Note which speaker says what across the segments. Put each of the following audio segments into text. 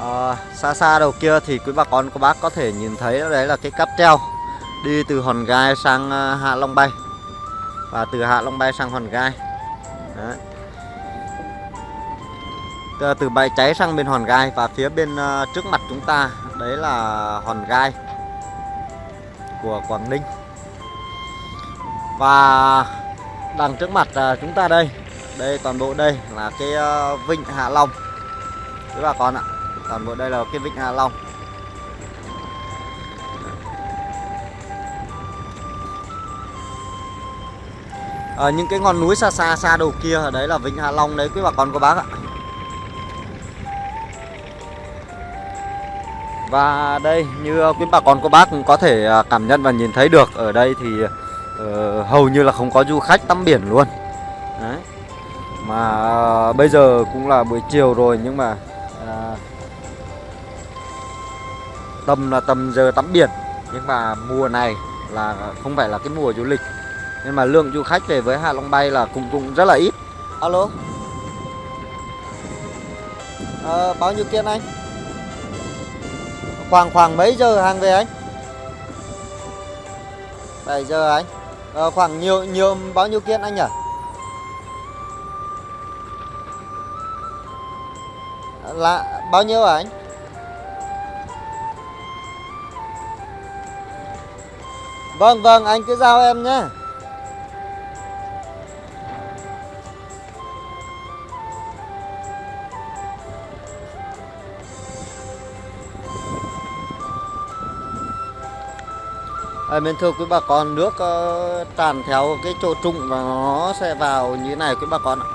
Speaker 1: à, xa xa đầu kia thì quý bà con cô bác có thể nhìn thấy đấy là cái cáp treo đi từ hòn gai sang ờ, hạ long bay. Và từ hạ long bay sang hòn gai. Đấy. từ, từ bãi cháy sang bên hòn gai và phía bên uh, trước mặt chúng ta đấy là hòn gai của quảng ninh. Và đằng trước mặt uh, chúng ta đây đây toàn bộ đây là cái uh, vịnh hạ long. Quý bà con ạ toàn bộ đây là cái vịnh Hạ Long. À, những cái ngọn núi xa xa xa đầu kia ở đấy là vịnh Hạ Long đấy quý bà con cô bác ạ. Và đây như quý bà con cô bác cũng có thể à, cảm nhận và nhìn thấy được Ở đây thì uh, hầu như là không có du khách tắm biển luôn. Đấy. Mà uh, bây giờ cũng là buổi chiều rồi nhưng mà uh, tầm là tầm giờ tắm biển. Nhưng mà mùa này là không phải là cái mùa du lịch. Nên mà lượng du khách về với Hạ Long Bay là cũng cũng rất là ít. Alo? À, bao nhiêu kiên anh? Khoảng khoảng mấy giờ hàng về anh? 7 giờ anh? À, khoảng nhiều nhiều bao nhiêu kiên anh nhỉ? Là bao nhiêu à anh? Vâng vâng anh cứ giao em nhé. À, mình thưa quý bà con nước uh, tràn theo cái chỗ trụng và nó sẽ vào như thế này quý bà con ạ.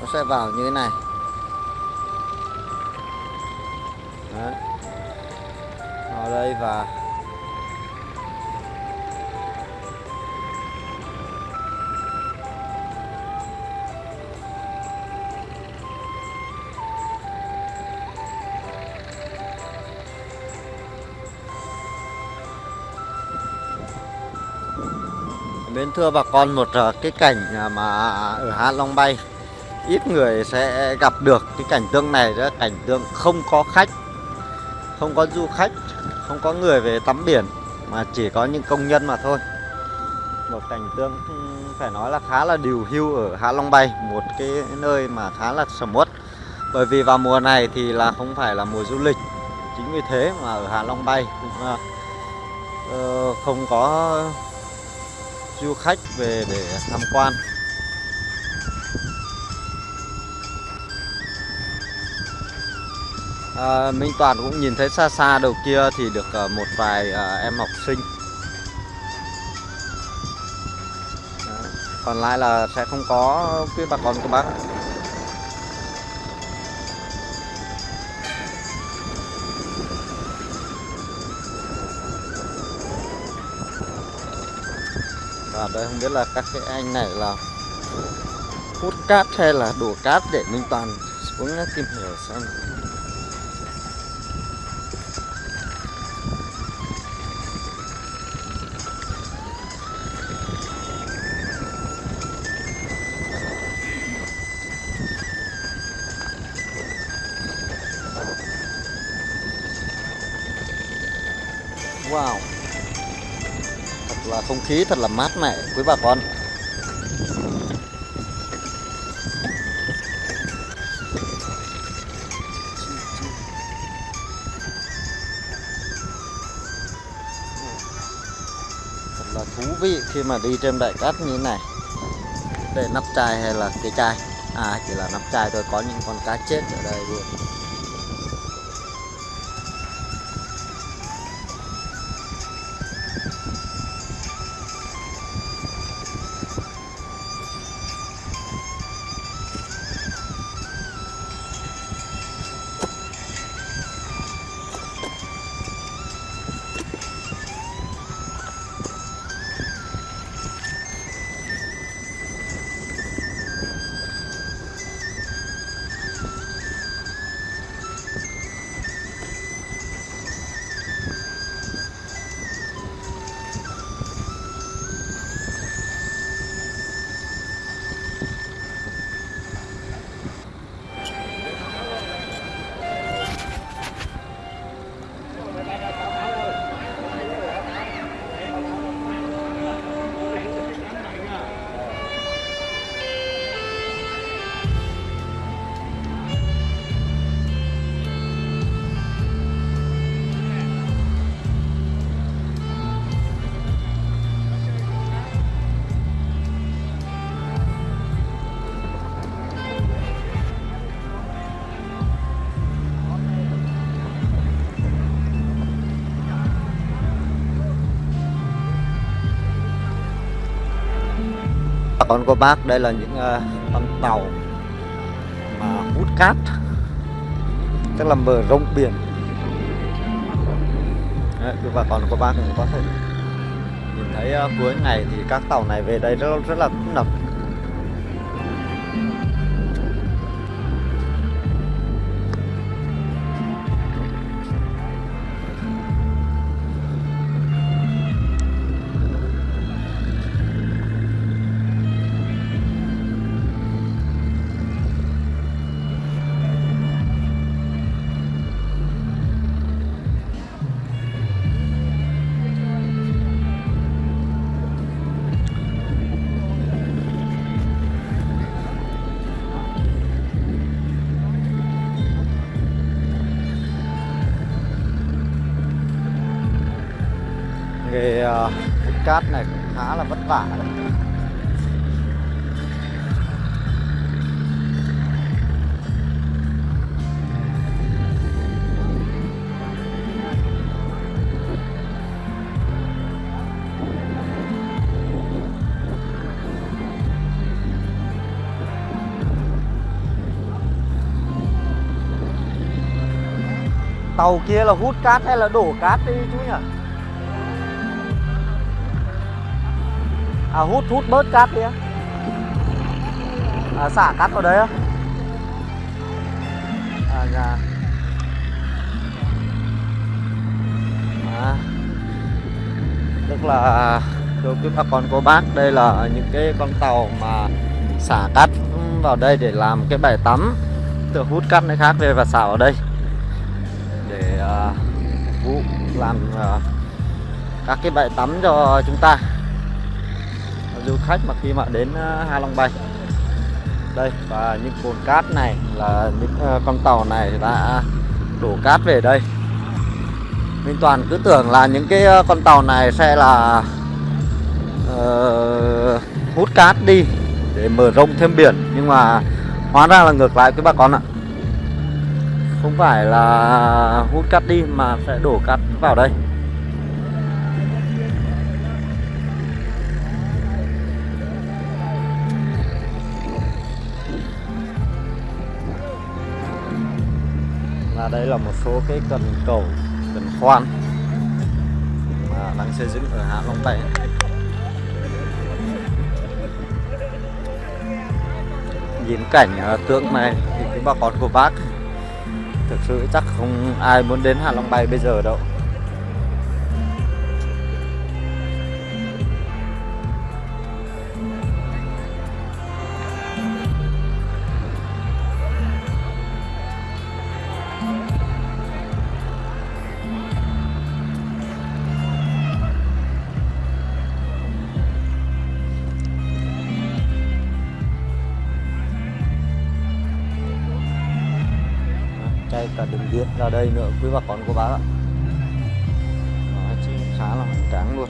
Speaker 1: Nó sẽ vào như thế này. Đấy vào đây và Mến thưa bà con, một ờ, cái cảnh à, mà ở Hạ Long Bay, ít người sẽ gặp được cái cảnh tượng này đó, cảnh tượng không có khách, không có du khách không có người về tắm biển mà chỉ có những công nhân mà thôi. Một cảnh tượng ừ, phải nói là khá là điều hưu ở Hạ Long Bay một cái nơi mà khá là sầm uất. Bởi vì vào mùa này thì là không phải là mùa du lịch. Chính vì thế mà ở Hạ Long Bay cũng uh, không có du khách về để tham quan. À, Minh Toàn cũng nhìn thấy xa xa đầu kia thì được uh, một vài uh, em học sinh Đó. còn lại là sẽ không có quý bà con của bác và đây không biết là các cái anh này là hút cát hay là đổ cát để Minh Toàn xuống tìm hiểu xem vào Thật là không khí thật là mát mẻ, quý bà con. Thật là thú vị khi mà đi trên đại cát như thế này. Đây nắp chai hay là cái chai? À chỉ là nắp chai thôi, có những con cá chết ở đây luôn. Con cô bác đây là những uh, con tàu mà hút cát. Tức là mở rộng biển. Đấy, quý bà con cô bác cũng có thể nhìn thấy uh, cuối ngày thì các tàu này về đây rất rất là tấp nập nghề ờ, uh, hút cát này cũng khá là vất vả đấy. Tàu kia là hút cát hay là đổ cát đi chú nhỉ? À, hút hút bớt cát đi á. À, xả cát vào đấy á. À dạ à, tức là đối với bà con cô bác đây là những cái con tàu mà xả cát vào đây để làm cái bãi tắm. Từ hút cát nơi khác về và xả vào đây. Để uh, vụ làm uh, các cái bãi tắm cho chúng ta du khách mà khi mà đến ờ, Hạ Long Bay. Đây và những cồn cát này là những ờ, con tàu này đã đổ cát về đây. Minh Toàn cứ tưởng là những cái ờ, con tàu này sẽ là uh, hút cát đi để mở rộng thêm biển. Nhưng mà hóa ra là ngược lại các bà con ạ. Không phải là hút cát đi mà sẽ đổ cát vào đây. Đây là một số cái cần cầu, cần khoan mà đang xây dựng ở Hạ Long Tây. Nhìn cảnh à, tượng này thì bà con của bác thực sự chắc không ai muốn đến Hạ Long Bay bây giờ đâu. Đây cả đường điện ra đây nữa quý bà con cô bác ạ. Đó, khá là hoành tráng luôn.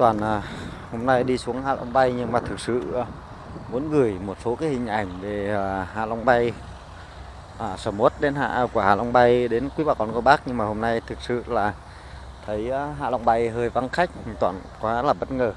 Speaker 1: Toàn à, hôm nay đi xuống Hạ Long Bay nhưng mà thực sự à, muốn gửi một số cái hình ảnh về à, Hạ Long Bay. À, sầm uất đến hạ à, của Hạ Long Bay đến quý bà con cô bác nhưng mà hôm nay thực sự là thấy ờ, Hạ Long Bay hơi vắng khách Toàn quá là bất ngờ.